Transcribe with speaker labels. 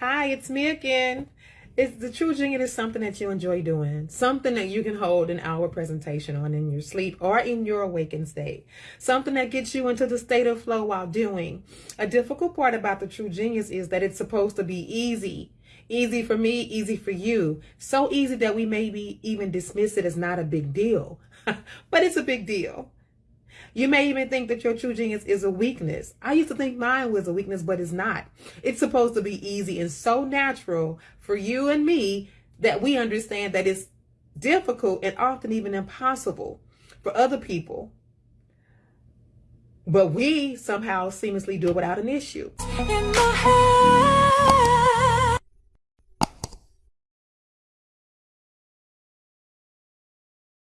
Speaker 1: Hi, it's me again. It's the true genius is something that you enjoy doing, something that you can hold an hour presentation on in your sleep or in your awakened state, something that gets you into the state of flow while doing. A difficult part about the true genius is that it's supposed to be easy. Easy for me, easy for you. So easy that we maybe even dismiss it as not a big deal. but it's a big deal. You may even think that your true genius is a weakness. I used to think mine was a weakness, but it's not. It's supposed to be easy and so natural for you and me that we understand that it's difficult and often even impossible for other people. But we somehow seamlessly do it without an issue.